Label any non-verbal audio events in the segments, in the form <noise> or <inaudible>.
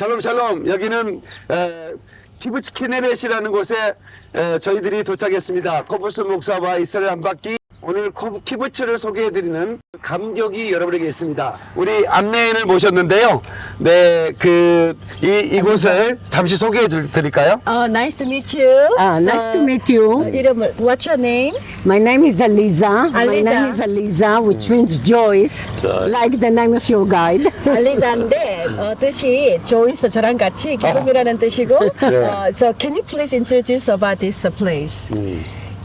샬롬 샬롬 여기는 에, 키부츠 키네렛이라는 곳에 에, 저희들이 도착했습니다. 코뿔소 목사와 이스라엘 한 바퀴 오늘 코- 키부츠를 소개해드리는 감격이 여러분에게 있습니다. 우리 안내인을 모셨는데요. 네, 그 이 이곳을 잠시 소개해 줄- 드릴까요? Uh, nice to meet you. Ah, nice to meet you. 이름을 What's your name? My name is Aliza. My Aliza. name is Aliza, which means joyous, like the name of your guide. 알리자인데 어, 뜻이 조이스 저랑 같이 기쁨이라는 뜻이고. 어, so can you please introduce about this uh, place?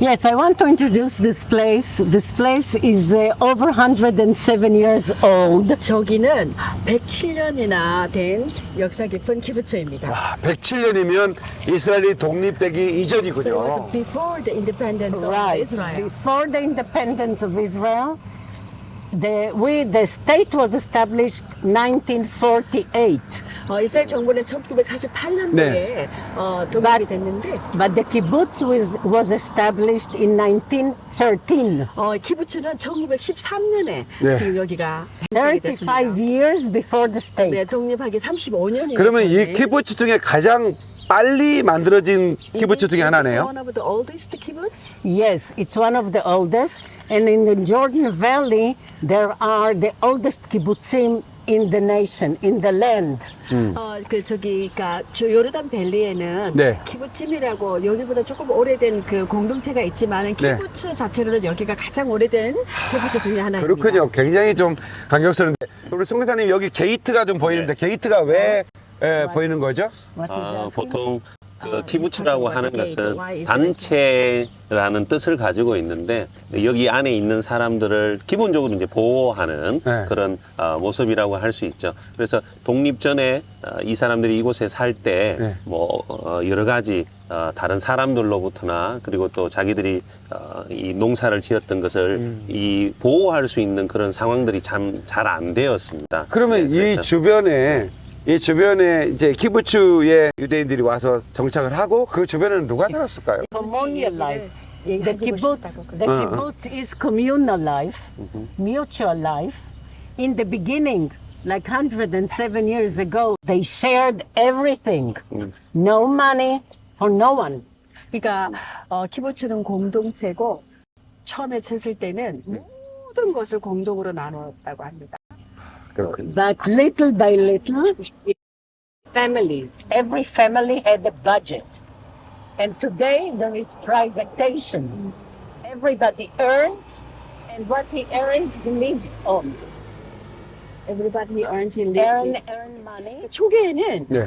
yes, I want to introduce this place. This place is uh, over 107 years old. 저기는 107년이나 된 역사 깊은 키부츠입니다. 아, 107년이면 이스라엘이 독립되기 So it 이전이군요. was before the independence of Right. Israel. Before the independence of Israel, the, we, the state was established 1948. 어, 이스라엘 정부는 1948년도에 네. 어, 독립이 됐는데 But the kibbutz was, was established in 1913. 어, 키부츠는 1913년에 네. 지금 여기가 형성이 35 됐습니다. years before the state. 네, 독립하기 35년이 그러면 이 키부츠 중에 가장 빨리 만들어진 키부츠 중에 하나네요. One of the oldest kibbutz. Yes, it's one of the oldest. And in the Jordan Valley, there are the oldest kibbutzim in the nation, in the land. 어, 그 저기 그러니까 저 요르단 valley에는 네. 키부츠이라고 여기보다 조금 오래된 그 공동체가 있지만은 네. 키부츠 자체로는 여기가 가장 오래된 키부츠 중에 하나입니다. 그렇군요. 굉장히 좀 감격스러운데 우리 송교사님 여기 게이트가 좀 보이는데 게이트가 왜 에, 보이는 거죠? 아? 보통 그 아, 키부츠라고 it's 하는 것은 단체라는 뜻을 가지고 있는데 여기 안에 있는 사람들을 기본적으로 이제 보호하는 네. 그런 어, 모습이라고 할 수 있죠. 그래서 독립 전에 어, 이 사람들이 이곳에 살때 네. 뭐 어, 여러 가지 어, 다른 사람들로부터나 그리고 또 자기들이 어, 이 농사를 지었던 것을 음. 이 보호할 수 있는 그런 상황들이 참 잘 안 되었습니다. 그러면 네, 이 주변에 이 주변에 이제 키부츠에 유대인들이 와서 정착을 하고 그 주변에는 누가 살았을까요? communal life. The kibbutz, the Uh-huh. kibbutz is communal life, mutual life. In the beginning, like 107 years ago, they shared everything. No money for no one. 그러니까 어, 키부츠는 공동체고 처음에 쳤을 때는 모든 것을 공동으로 나누었다고 합니다. 그렇군요. But little by little, families, every family had a budget. And today there is privatization. Everybody earns, and what he earns, he lives on. Everybody earns in Earn, lives. earn money. 초기에는 네.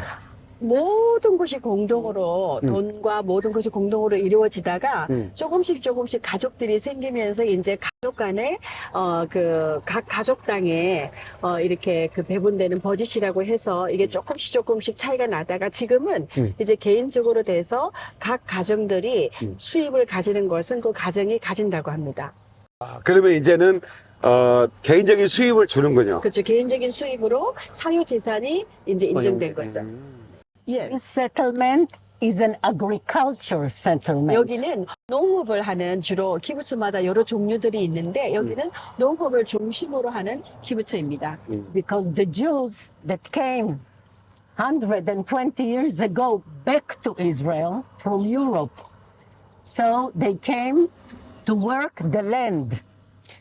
모든 것이 공동으로 돈과 모든 것이 공동으로 이루어지다가 음. 조금씩 조금씩 가족들이 생기면서 이제 가족 간에 어 그 각 가족당에 어 이렇게 그 배분되는 버짓이라고 해서 이게 조금씩 조금씩 차이가 나다가 지금은 음. 이제 개인적으로 돼서 각 가정들이 음. 수입을 가지는 것은 그 가정이 가진다고 합니다. 아, 그러면 이제는 어, 개인적인 수입을 주는군요. 그렇죠. 개인적인 수입으로 사유 재산이 이제 인정된 거죠. 예. This settlement is an agriculture settlement. 여기는 농업을 하는 주로 키부츠마다 여러 종류들이 있는데 여기는 농업을 중심으로 하는 키부츠입니다. because the Jews that came 120 years ago back to Israel from Europe, so they came to work the land.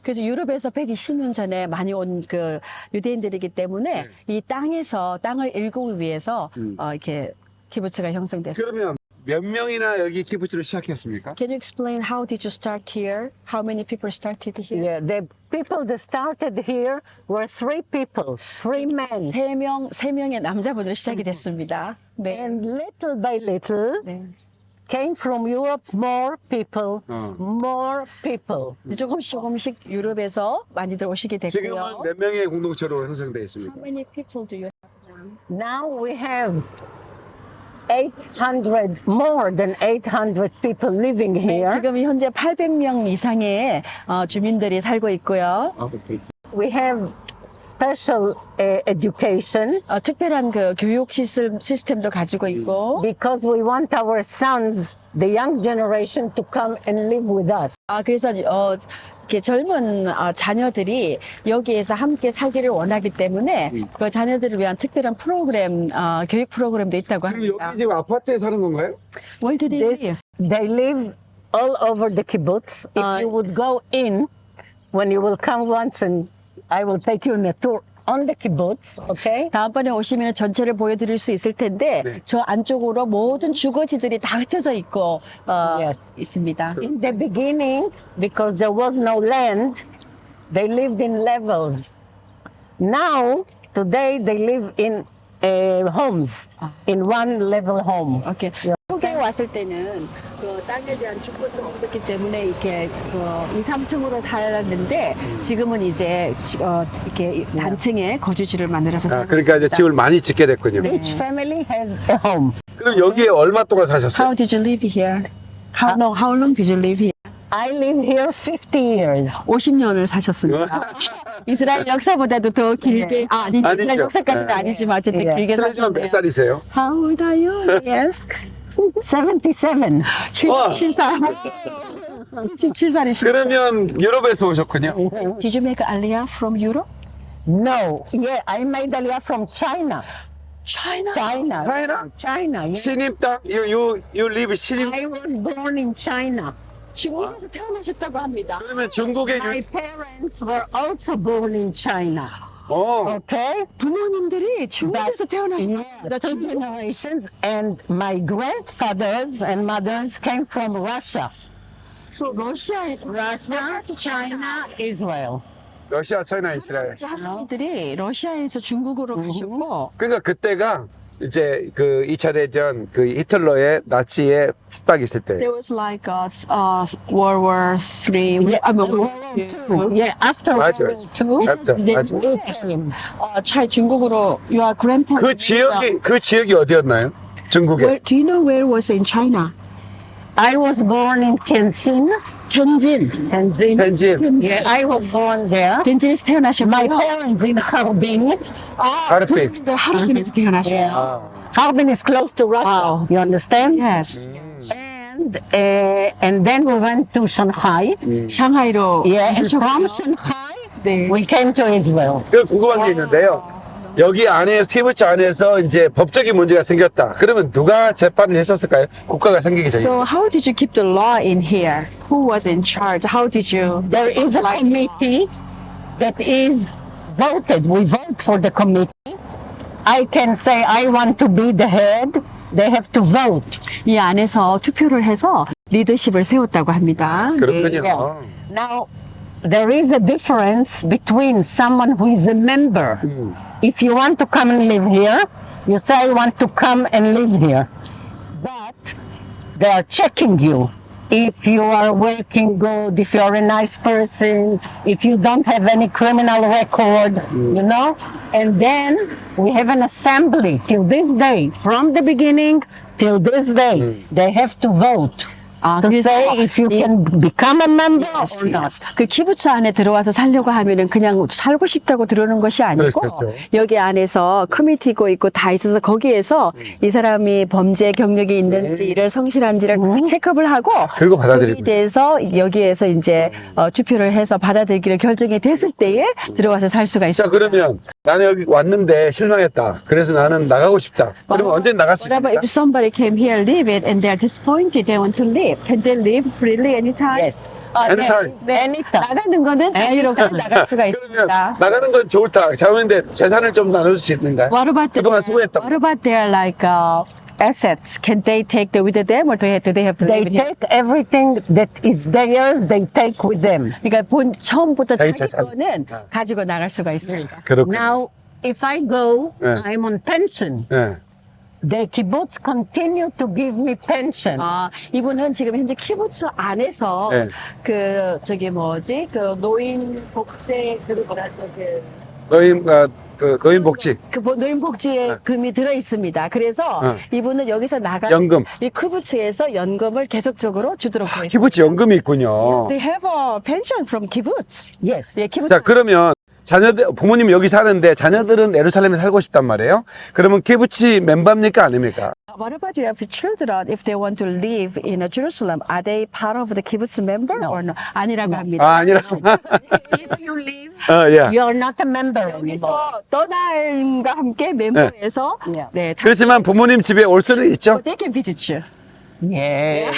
그래서 유럽에서 120년 전에 많이 온 그 유대인들이기 때문에 이 땅에서 땅을 일구기 위해서 어, 이렇게 키부츠가 형성됐습니다. 그러면 몇 명이나 여기 키부츠를 시작했습니까? Can you explain how did you start here? How many people started here? Yeah, the people that started here were three people, three men. 세 명, 세 명의 남자분으로 시작이 됐습니다. 네. And little by little 네. came from Europe more people, 어. more people. 조금씩 조금씩 유럽에서 많이들 오시게 됐고요. 지금은 몇 명의 공동체로 형성되어 있습니까? How many people do you have? Now we have 800, more than 800 people living 네, here. 지금 현재 800명 이상의 어, 주민들이 살고 있고요. We have special uh, education 어, 특별한 그 교육 시스, 시스템도 가지고 있고, because we want our sons, the young generation, to come and live with us. 아 그래서 어, 이렇게 젊은 어, 자녀들이 여기에서 함께 살기를 원하기 때문에 음. 그 자녀들을 위한 특별한 프로그램, 어, 교육 프로그램도 있다고 그럼 합니다. 여기 지금 아파트에 사는 건가요? Where do they This, live? they live all over the kibbutz. If Uh, you would go in, when you will come once and I will take you on a tour on the kibbutz, okay? 다음번에 오시면 전체를 보여드릴 수 있을 텐데 네. 저 안쪽으로 모든 주거지들이 다 흩어져 있고 어, Yes. 있습니다. In the beginning, because there was no land, they lived in levels. Now, today, they live in uh, homes, in one level home. 오케이. 한국에 왔을 때는 그 땅에 대한 주권도 없었기 때문에 이렇게 그 2, 3층으로 살았는데 지금은 이제 지- 어, 이렇게 단층에 거주지를 만들어서 아, 살고 그러니까 이제 있습니다. 집을 많이 짓게 됐군요. Each family has a home. 그럼 여기에 얼마 동안 사셨어요? How did you live here? How long, how long did you live here? I live here 50 years. 50년을 사셨습니다. <laughs> 이스라엘 역사보다도 더 길게, 아, 아니, 아니죠. 이스라엘 역사까지는 네. 아니지만 어쨌든 네. 길게 실례지만 몇. 살이세요? How old are you? Yes. 77. 77살. 77살이시죠. 그러면 유럽에서 오셨군요. Did you make Aliyah from Europe? No, yeah, I made Aliyah from China. China. China. China? China. yeah. 땅? You, you, you live 신임 I was born in China. 중국에서 태어나셨다고 합니다. 그러면 중국의 My 유... parents were also born in China. 어, Okay? 부모님들이 중국에서 태어나셨다. Yeah, two generations, and my grandfathers and mothers came from Russia. So 러시아에 Russia, China, Israel. 러시아, 차이나, 이스라엘. 할머니들이 러시아에서 중국으로 가셨고 그러니까 그때가 이제 그 2차 대전 그 히틀러의 나치의 핍박이 있을 때. there was like a uh, World War Three. Yeah, I mean, World War Two. Yeah, after World 맞아요. War Two, came. 어, 잘 중국으로 your grandparents. 그 지역이 그 지역이 어디였나요? 중국에. Where, do you know where was in China? I was born in Tianjin. 텐진. Tianjin. 텐진. Yeah, I was born there. 텐진에서 My 태어나셨고요. parents in Harbin. 하르핀. 네, 하루빈에서 태어나셨어요. 아. Harbin is close to Russia. You understand? Yes. And uh, and then we went to Shanghai. 샹하이로 Yeah, and 가셨고요. from Shanghai 네. we came to Israel. 그 궁금한 게 있는데요. 여기 안에 스티브치 안에서 이제 법적인 문제가 생겼다. 그러면 누가 재판을 했었을까요? 국가가 생기기 전에. So how did you keep the law in here? Who was in charge? How did you? There is a committee that is voted. We vote for the committee. I can say I want to be the head. They have to vote. 이 안에서 투표를 해서 리더십을 세웠다고 합니다. 그렇군요. Yeah. Now, there is a difference between someone who is a member. If you want to come and live here, you say, I want to come and live here. But they are checking you. If you are working good, if you are a nice person, if you don't have any criminal record, you know? And then we have an assembly till this day, from the beginning till this day, hmm. they have to vote. 아, to 그래서 say if you 이- can become a member Yes, or not. 그 키부츠 안에 들어와서 살려고 하면은 그냥 살고 싶다고 들어오는 것이 아니고 그렇죠. 여기 안에서 커미티고 있고 다 있어서 거기에서 이 사람이 범죄 경력이 있는지 이를 성실한지를 다 체크업을 하고 그리고 받아들이고. 거기에 대해서 여기에서 이제 어, 투표를 해서 받아들이기를 결정이 됐을 때에 들어와서 살 수가 자 있습니다. 그러면 나는 여기 왔는데 실망했다. 그래서 나는 나가고 싶다. 그러면 언제 나갈 수 있습니까? if somebody came here, live it, and they're disappointed, they want to leave? Can they leave freely anytime? Yes. 아, 네. Anytime. 네. Anytime. 나가는 거는 자유롭게 나갈 수가 그러면 있습니다. 나가는 건 좋다. 잘못인데 재산을 좀 나눌 수 있는가요? What about the, 그동안 수고했다. What about their like uh, assets? Can they take the, with them, or do they have, do they have to They leave it here? take everything that is theirs, they take with them. 그러니까 본 처음부터 자기 자기 재산. 거는 가지고 나갈 수가 있습니다. 그렇군요. Now, if I go, Yeah. I'm on pension. 예. The kibbutz continue to give me pension. 아, 이분은 지금 현재 키부츠 안에서 네. 그 저기 뭐지 그 노인 복제 그 뭐라 저기 노인 어, 그 노인복지 그 뭐- 노인복지에 금이 들어 있습니다. 그래서 네. 이분은 여기서 나가 연금. 이 키부츠에서 연금을 계속적으로 주도록 되어 있습니다. 키부츠 연금이 있군요. They have a pension from kibbutz. Yes. 예, 키부츠. 자 그러면 자녀들 부모님 여기 사는데 자녀들은 예루살렘에 살고 싶단 말이에요. 그러면 키부치 멤버입니까 아닙니까? What about you have children? If they want to live in uh, Jerusalem, are they part of the kibbutz member or no? 아니라고 합니다. 아 아니라. If you leave, 어, 예. you're not a member anymore. 떠남과 함께 멤버에서 네. 네, 다 그렇지만 부모님 집에 올 수는 있죠. they can visit you. <laughs> Yeah.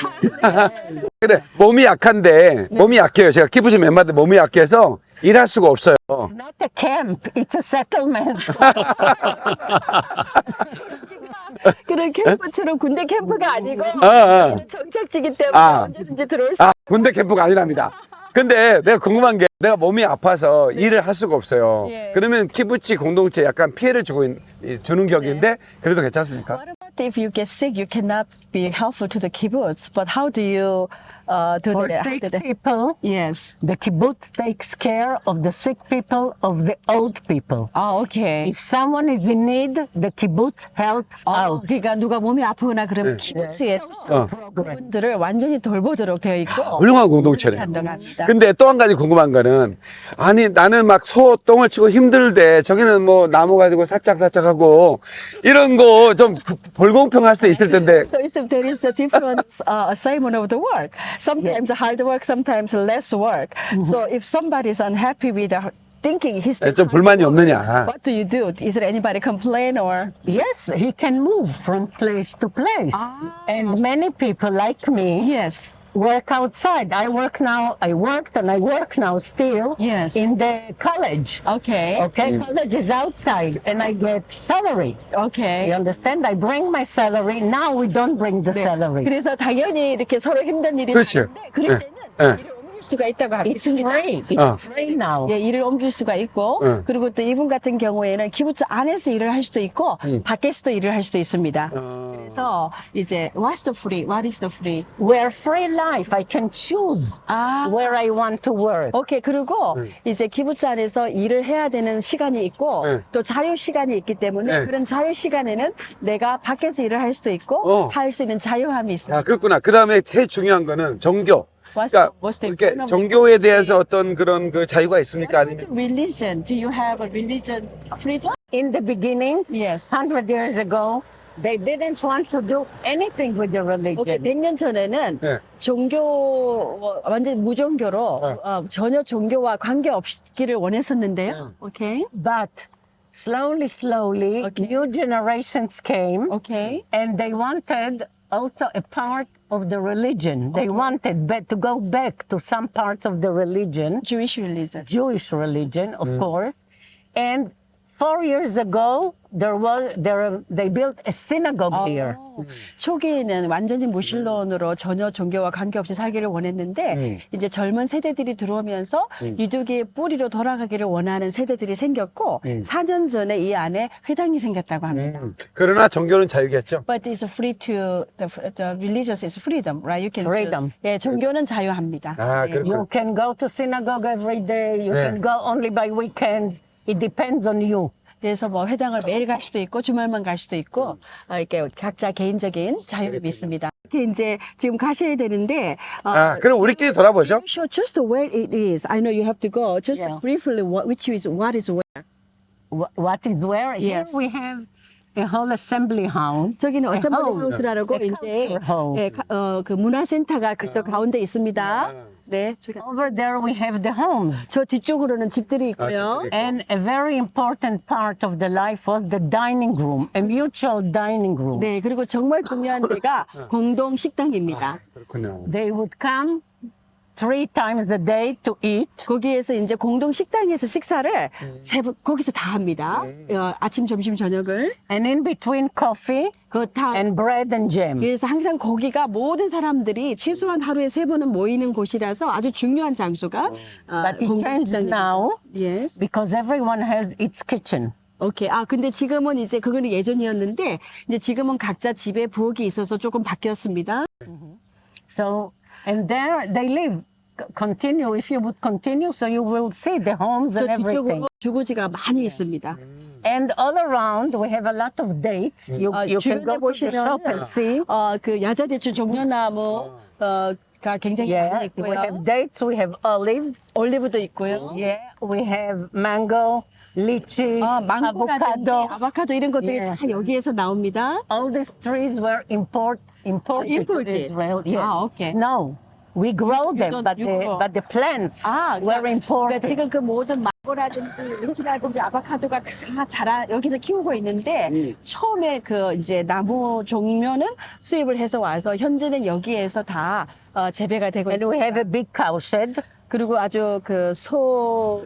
그래 몸이 약한데 몸이 약해요. 제가 키부치 멤버인데 몸이 약해서 일할 수가 없어요. Not a camp, it's a settlement. <laughs> 그런 캠프처럼 군대 캠프가 아니고 아. 정착지기 때문에 아. 언제든지 들어올 수 아 군대 캠프가 아니랍니다. 근데 내가 궁금한 게 내가 몸이 아파서 일을 할 수가 없어요. 예. 그러면 키부치 공동체 약간 피해를 주고 있- 이- 주는 격인데 그래도 괜찮습니까? What about if you get sick, you cannot be helpful to the kibbutz, but how do you uh, do For that? sick do that? people, Yes. the kibbutz takes care of the sick people, of the old people. 아, 오케이. If someone is in need, the kibbutz helps 어, out. 그러니까 누가 몸이 아프거나 그러면 네. 키부츠에서 어. 그분들을 완전히 돌보도록 되어 있고 훌륭한 공동체네. 한다고 합니다. 근데 또 한 가지 궁금한 거는 아니 나는 막 소 똥을 치고 힘들대 저기는 뭐 나무 가지고 살짝살짝하고 이런 거 좀 불공평할 수도 있을 텐데 So it's, there is a different uh, assignment of the work. Sometimes hard work, sometimes less work. So if somebody is unhappy with the thinking he's 좀 불만이 없느냐 what do you do? Is there anybody complain or? Yes, he can move from place to place. And many people like me Yes. work outside. I work now, I worked and I work now still Yes. in the college. Okay. Okay, college is outside and I get salary. You Okay. understand? I bring my salary. Now we don't bring the salary. 그래서 당연히 이렇게 서로 힘든 일이 그렇죠. 많은데 그럴 네. 때는 네. 일을 옮길 수가 있다고 It's 합니다. free. It's 어. free now. 예, 일을 옮길 수가 있고 응. 그리고 또 이분 같은 경우에는 기부츠 안에서 일을 할 수도 있고 음. 밖에서도 일을 할 수도 있습니다. 어. 그래서 이제 what's the free? What is the free? We're free life. I can choose 아, where I want to work. 오케이. 그리고 네. 이제 기부츠 안에서 일을 해야 되는 시간이 있고 네. 또 자유 시간이 있기 때문에 네. 그런 자유 시간에는 내가 밖에서 일을 할 수도 있고 어. 할수 있는 자유함이 있습니다. 아 그렇구나 그 다음에 제일 중요한 거는 종교 What's 그러니까 economic- 종교에 대해서 어떤 그런 그 자유가 있습니까 아니면 Religion. Do you have a religion freedom? In the beginning, Yes. 100 years ago, they didn't want to do anything with the religion. 오케이, 100년 전에는 네. 종교 어, 완전 무종교로 네. 어, 전혀 종교와 관계 없기를 원했었는데요. 오케이. But slowly, slowly, Okay. new generations came 오케이. and they wanted also a part of the religion. They wanted to go back to some parts of the religion, Jewish religion. Jewish religion, of mm. course. And four years ago, there was there they built a synagogue here. 어, 초기에는 완전히 무신론으로 전혀 종교와 관계없이 살기를 원했는데 이제 젊은 세대들이 들어오면서 유독의 뿌리로 돌아가기를 원하는 세대들이 생겼고 4년 전에 이 안에 회당이 생겼다고 합니다. 음, 그러나 종교는 자유겠죠 But it's free to the, the religious is freedom, right? You can choose. Freedom. 예, 종교는 자유합니다. 아 예. 그렇군 You can go to synagogue every day. You Yeah. can go only by weekends. It depends on you. 그래서 뭐 회당을 매일 갈 수도 있고 주말만 갈 수도 있고 어, 이렇게 각자 개인적인 자유를 믿습니다. 이렇게 이제 지금 가셔야 되는데 어, 아 그럼 우리끼리 돌아보죠 show just where it is. I know you have to go. Just Yeah. briefly, what, which is what is where. Wh- What is where? Yes. Here we have a whole assembly house. 저기는 어셈블리. 하우스라고 A 이제. 예, 가- 어, 그 문화센터가 그저 가운데 있습니다. 네, 저기- Over there we have the homes. 저 뒤쪽으로는 집들이 있고요. 집들이. And a very important part of the life was the dining room, a mutual dining room. 네, 그리고 정말 중요한 데가 공동 식당입니다. 그렇군요 They would come three times a day to eat. 거기에서 이제 공동 식당에서 식사를 세 번, 거기서 다 합니다. 어, 아침, 점심, 저녁을. And in between coffee 그다 and bread and jam. 그래서 항상 거기가 모든 사람들이 최소한 하루에 세 번은 모이는 곳이라서 아주 중요한 장소가 어, But it changed now Yes. because everyone has its kitchen. 오케이. 아, 근데 지금은 이제 그거는 예전이었는데 이제 지금은 각자 집에 부엌이 있어서 조금 바뀌었습니다. So, and there they live. C- Continue, if you would continue, so you will see the homes 저 and everything. 뒤쪽으로 주거지가 많이 있습니다. And all around, we have a lot of dates. You, 어, you can 주변에 go to the shop and 보시면 see. 어, 그 야자대추 종려나무 어, 굉장히 Yeah, 많이 we 있고요. have dates, we have olives, 올리브도 있고요. yeah, we have mango, lychee, 아, 망고라든지 avocado. 아보카도 이런 것들이 Yeah. 다 여기에서 나옵니다. All these trees were import imported imported. to Israel. Yes. Ah, okay. No, We grow them, don't- but you the grow. but the plants 아, were 그러니까, imported. 그러니까 지금 그 모든 망고라든지 리치라든지 아보카도가 다 자라 여기서 키우고 있는데 음. 처음에 그 이제 나무 종묘는 수입을 해서 와서 현재는 여기에서 다 어, 재배가 되고 and we 있습니다. have a big cow shed, 그리고 아주 그 소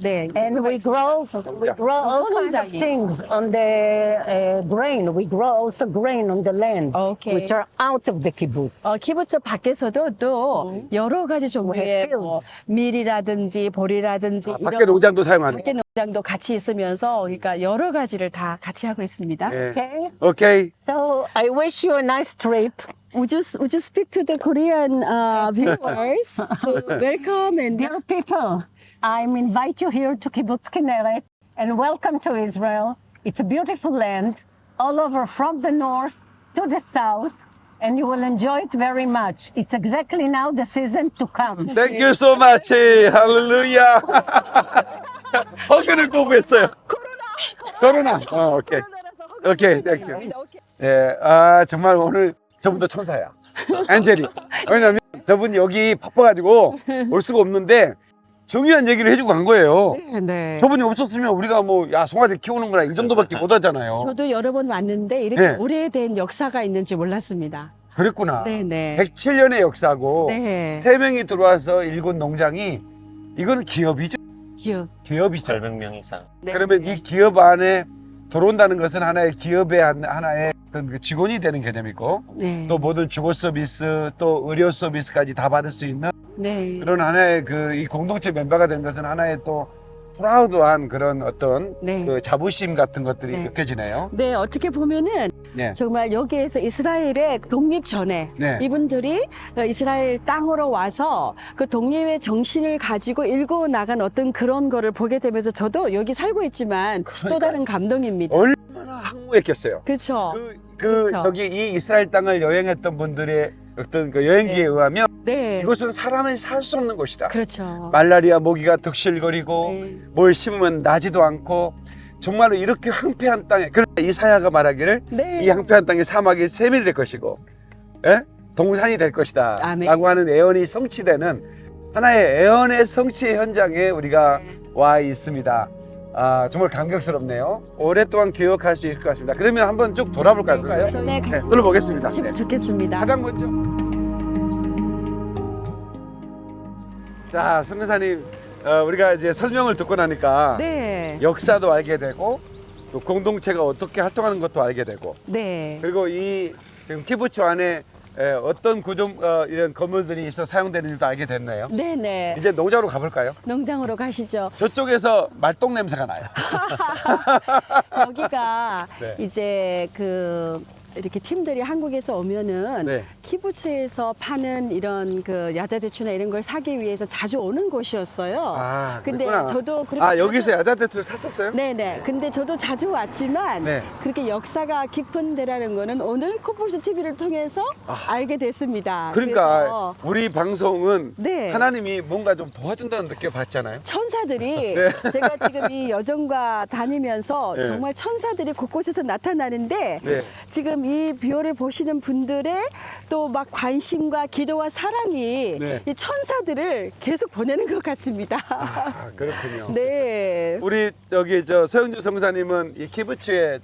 네. and we grow we grow all kinds of things on the uh, grain. We grow also grain on the land, Okay. which are out of the kibbutz. 어, 키부츠 밖에서도 또 여러 가지 종류의 have 뭐. 밀이라든지 보리라든지 아, 밖에 농장도 사용하는. 밖에 농장도 같이 있으면서 그러니까 여러 가지를 다 같이 하고 있습니다. 예. Okay, 오케이. so I wish you a nice trip. Would you would you speak to the Korean uh, viewers to welcome and Dear people, I invite you here to Kibbutz Kinneret and welcome to Israel. It's a beautiful land all over from the north to the south and you will enjoy it very much. It's exactly now the season to come. Thank you so much. 할렐루야. <laughs> 허근을 꼬부했어요. 코로나. 어, 오케이. 오케이, 땡큐. 예, 아, 정말 오늘 저분도 천사야. 안젤이. 왜냐면 저분 여기 바빠가지고 올 수가 없는데 중요한 얘기를 해주고 간 거예요. 네. 저분이 없었으면 우리가 뭐, 야, 송아지 키우는 거나 이 정도밖에 못 하잖아요. 저도 여러 번 왔는데 이렇게 네. 오래된 역사가 있는지 몰랐습니다. 그랬구나. 네네. 107년의 역사고, 네. 세 명이 들어와서 일군 농장이, 이거는 기업이죠. 기억. 기업이죠. 절백 명 이상. 네. 그러면 이 기업 안에 들어온다는 것은 하나의 기업의 한- 하나의 어떤 그 직원이 되는 개념이고 네. 또 모든 주거 서비스 또 의료 서비스까지 다 받을 수 있는 네. 그런 하나의 그 이 공동체 멤버가 되는 것은 하나의 또 프라우드한 그런 어떤 네. 그 자부심 같은 것들이 네. 느껴지네요. 네, 어떻게 보면은 네. 정말 여기에서 이스라엘의 독립 전에 네. 이분들이 어, 이스라엘 땅으로 와서 그 독립의 정신을 가지고 일궈 나간 어떤 그런 거를 보게 되면서 저도 여기 살고 있지만 또 그러니까요. 다른 감동입니다. 얼마나 항무했겠어요. 그렇죠. 그, 그 그렇죠. 저기 이 이스라엘 땅을 여행했던 분들의 어떤 그 여행기에 네. 의하면 네. 이곳은 사람이 살 수 없는 곳이다. 그렇죠. 말라리아 모기가 득실거리고 네. 뭘 심으면 나지도 않고 정말로 이렇게 황폐한 땅에 그러나 이사야가 말하기를 네. 이 황폐한 땅에 사막이 세밀이 될 것이고 예? 동산이 될 것이다 아멘. 라고 하는 애언이 성취되는 하나의 애언의 성취 현장에 우리가 네. 와 있습니다 아 정말 감격스럽네요 오랫동안 기억할 수 있을 것 같습니다 그러면 한번 쭉 돌아볼까요? 네, 네, 네, 둘러보겠습니다 네. 좋겠습니다. 가장 먼저 자 선교사님 어, 우리가 이제 설명을 듣고 나니까 네. 역사도 알게 되고 또 공동체가 어떻게 활동하는 것도 알게 되고 네. 그리고 이 지금 키부츠 안에 에, 어떤 구조 어, 이런 건물들이 있어 사용되는지도 알게 됐네요. 네, 네. 이제 농장으로 가볼까요? 농장으로 가시죠. 저쪽에서 말똥 냄새가 나요. <laughs> 여기가 <laughs> 네. 이제 그 이렇게 팀들이 한국에서 오면은 네. 키부츠에서 파는 이런 그 야자대추나 이런 걸 사기 위해서 자주 오는 곳이었어요. 아, 근데 그랬구나. 저도 그렇게 아 여기서 야자대추를 샀었어요? 네네. 근데 저도 자주 왔지만 네. 그렇게 역사가 깊은 데라는 거는 오늘 코뿔소 TV를 통해서 알게 됐습니다. 아. 그러니까 우리 방송은 네. 하나님이 뭔가 좀 도와준다는 느낌 받잖아요. 천사들이 <laughs> 네. 제가 지금 이 여정과 다니면서 네. 정말 천사들이 곳곳에서 나타나는데 네. 지금 유튜브를 보시는 분들의 또 막 관심과 기도와 사랑이 네. 이 천사들을 계속 보내는 것 같습니다. 아 그렇군요. 네. 우리 저기 저 서영주 성사님은 이 키부츠에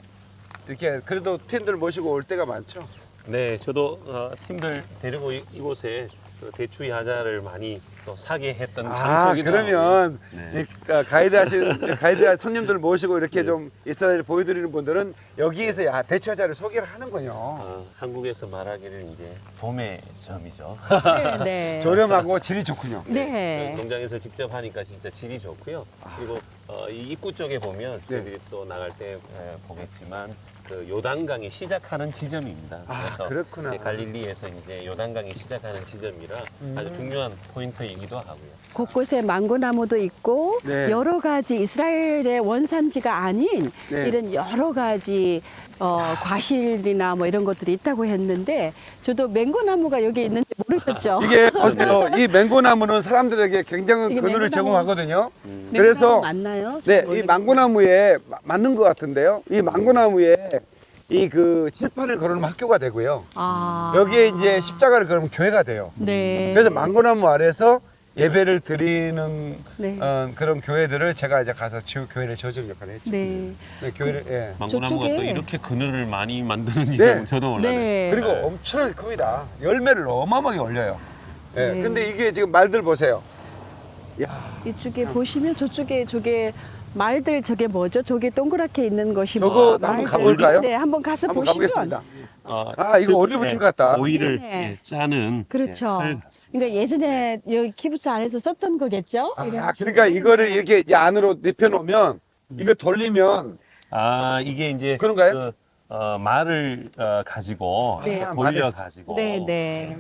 이렇게 그래도 팀들 모시고 올 때가 많죠. 네, 저도 어, 팀들 데리고 이, 이곳에 그 대추 야자를 많이 또 사게 했던 아 장소이기도 그러면 네. 이, 아, 가이드 하신 가이드 손님들 모시고 이렇게 좀 이스라엘 보여드리는 분들은 여기에서 야 대처자를 소개를 하는군요. 어, 한국에서 말하기를 이제 봄의 점이죠. 네. 네. <laughs> 저렴하고 질이 좋군요. 네. 그 농장에서 직접 하니까 진짜 질이 좋고요. 그리고 어, 이 입구 쪽에 보면 네. 저희들이 또 나갈 때 에, 보겠지만 그 요단강이 시작하는 지점입니다. 아, 그래서 그렇구나. 이제 갈릴리에서 이제 요단강이 시작하는 지점이라 음. 아주 중요한 포인트이기도 하고요. 곳곳에 망고나무도 있고 네. 여러 가지 이스라엘의 원산지가 아닌 네. 이런 여러 가지 어, 과실이나 뭐 이런 것들이 있다고 했는데 저도 맹고 나무가 여기 있는지 모르셨죠? <laughs> 이게 보세요. 이 맹고나무는 사람들에게 굉장한 맹고나무- 제공하거든요. 맹고 그래서 맞나요? 네, 잘이 모르겠- 망고나무에 마- 맞는 것 같은데요. 이 망고나무에 이 그 칠판을 걸으면 학교가 되고요. 아. 여기에 이제 십자가를 걸으면 교회가 돼요. 네. 그래서 망고나무 아래서 예배를 드리는 네. 어, 그런 교회들을 제가 이제 가서 지우 교회를 저지른 역할을 했죠. 네. 네, 교회를 예. 망고나무가 또 이렇게 그늘을 많이 만드는 네. 네. 저도 몰라요. 네. 그리고 엄청나게 큽니다. 열매를 어마어마하게 올려요. 예. 네. 근데 이게 지금 말들 보세요. 야, 이쪽에 보시면 저쪽에 저게 말들 저게 뭐죠? 저게 동그랗게 있는 것이 저거 뭐 한번 말들. 가볼까요? 네, 한번 가서 한번 보시면 가보겠습니다. 어, 아, 이거 올리브영 같다. 오이를 네. 예, 짜는 그렇죠. 예, 칼 같습니다. 그러니까 예전에 여기 키부츠 안에서 썼던 거겠죠? 아, 그러니까 이거를 이렇게 이제 안으로 눕혀놓으면 이거 돌리면 아 이게 이제 그런가요? 그, 어, 말을 어, 가지고 네. 돌려 가지고 네, 네.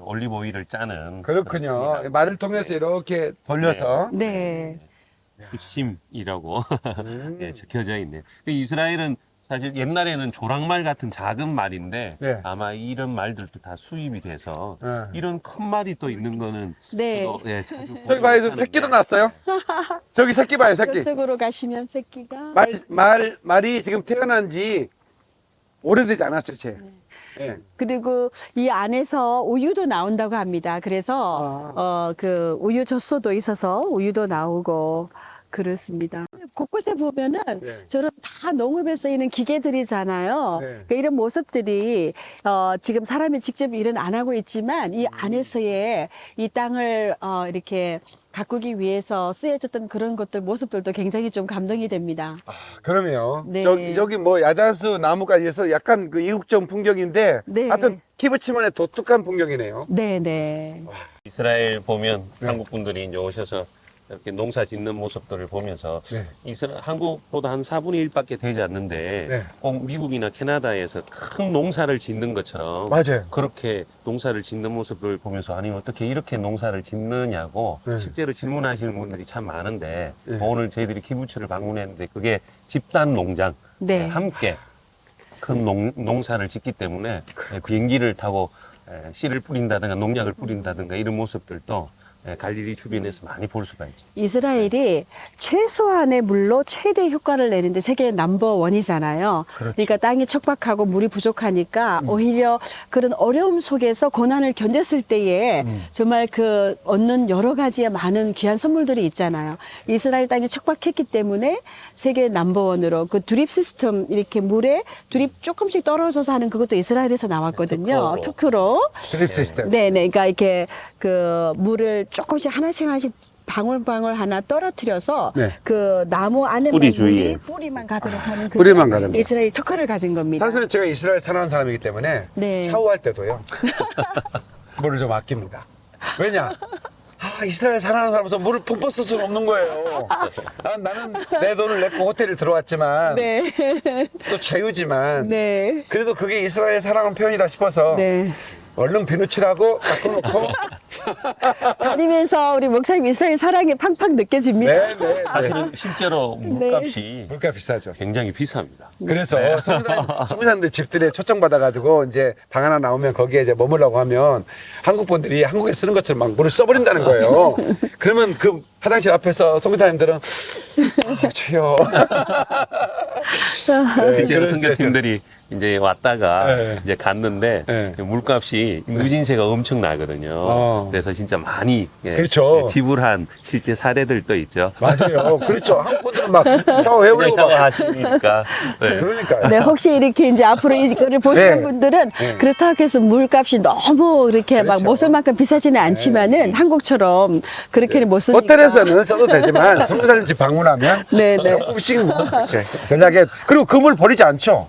올리브 오일을 짜는 그렇군요. 말을 통해서 이렇게 돌려서 네. 심.이라고 음. <laughs> 예, 적혀져 있네요. 그 이스라엘은 사실 옛날에는 조랑말 같은 작은 말인데 네. 아마 이런 말들도 다 수입이 돼서 네. 이런 큰 말이 또 있는 거는 네. 저도 예, 자주 저기 봐요, 저 보긴 새끼도 났어요. <laughs> 저기 새끼 봐요, 새끼. 저쪽으로 가시면 새끼가 말, 말, 말이 지금 태어난 지 오래되지 않았어요, 쟤. 예. 그리고 이 안에서 우유도 나온다고 합니다. 그래서 아. 어그 우유 젖소도 있어서 우유도 나오고 그렇습니다. 곳곳에 보면은 네. 저런 다 농업에 쓰이는 기계들이잖아요. 네. 그러니까 이런 모습들이 어 지금 사람이 직접 일은 안 하고 있지만 이 안에서의 이 땅을 어 이렇게 가꾸기 위해서 쓰여졌던 그런 것들 모습들도 굉장히 좀 감동이 됩니다. 아, 그러면 네. 저기, 저기 뭐 야자수 나무까지 해서 약간 그 이국적 풍경인데 네. 하여튼 키부치만의 독특한 풍경이네요. 네, 네. 이스라엘 보면 네. 한국 분들이 이제 오셔서 이렇게 농사 짓는 모습들을 보면서 네. 이스라 한국보다 한 4분의 1밖에 되지 않는데 네. 꼭 미국이나 캐나다에서 큰 농사를 짓는 것처럼 맞아요. 그렇게 농사를 짓는 모습을 보면서 아니 어떻게 이렇게 농사를 짓느냐고 네. 실제로 질문하시는 분들이 참 많은데 네. 오늘 저희들이 키부츠를 방문했는데 그게 집단 농장 네. 함께 큰 농, 농사를 짓기 때문에 예, 비행기를 타고 예, 씨를 뿌린다든가 농약을 뿌린다든가 이런 모습들도 예, 갈릴리 주변에서 많이 볼 수가 있죠. 이스라엘이 최소한의 물로 최대 효과를 내는데 세계 넘버 원이잖아요. 그러니까 땅이 척박하고 물이 부족하니까 오히려 그런 어려움 속에서 고난을 견뎠을 때에 정말 그 얻는 여러 가지의 많은 귀한 선물들이 있잖아요. 이스라엘 땅이 척박했기 때문에 세계 넘버 원으로 그 드립 시스템 이렇게 물에 드립 조금씩 떨어져서 하는 그것도 이스라엘에서 나왔거든요. 특허로. 특허로. 드립 시스템. 네, 네. 그러니까 이렇게 그 물을 조금씩 하나씩 하나씩 방울방울 하나 떨어뜨려서 네. 그 나무 안에 뿌리 주위에. 뿌리만 가도록 하는 그 뿌리만 가는 거. 이스라엘 특허를 가진 겁니다. 사실은 제가 이스라엘 살아온 사람이기 때문에 네. 샤워할 때도요. <laughs> 물을 좀 아낍니다. 왜냐? 아, 이스라엘 살아온 사람으로서 물을 펑펑 쓸 수는 없는 거예요. 아, 나는 내 돈을 내고 호텔에 들어왔지만 네. 또 자유지만 네. 그래도 그게 이스라엘 사랑하는 표현이다 싶어서 네. 얼른 비누 칠하고 닦아놓고 <laughs> 다니면서 우리 목사님 이스라엘 사랑이 팡팡 느껴집니다. 네, 네, 네. 사실은 실제로 물값이 물가 비싸죠. 굉장히 비쌉니다. 그래서 성사님들 집들에 초청받아가지고 이제 방 하나 나오면 거기에 이제 머물라고 하면 한국 분들이 한국에 쓰는 것처럼 막 물을 써버린다는 거예요. 그러면 그 화장실 앞에서 성사님들은 아, 주여. 네, 실제로. 선교팀들이 이제 왔다가 네. 이제 갔는데 네. 물값이 누진세가 엄청 나거든요. 어. 그래서 진짜 많이 예, 그렇죠. 예, 지불한 실제 사례들도 있죠. 맞아요. <laughs> 그렇죠. 한국 분들은 막 샤워해버리고 막. 샤워하시니까 <laughs> 네. 그러니까요. 네, 혹시 이렇게 이제 앞으로 이거를 보시는 네. 분들은 네. 그렇다고 해서 물값이 너무 이렇게 막 그렇죠. 못쓸 만큼 비싸지는 않지만은 한국처럼 그렇게는 못 쓰니까. 호텔에서는 써도 되지만 <laughs> 성사님 집 방문하면 네, 네. 조금씩 뭐 이렇게 연락해. 그리고 그물 버리지 않죠.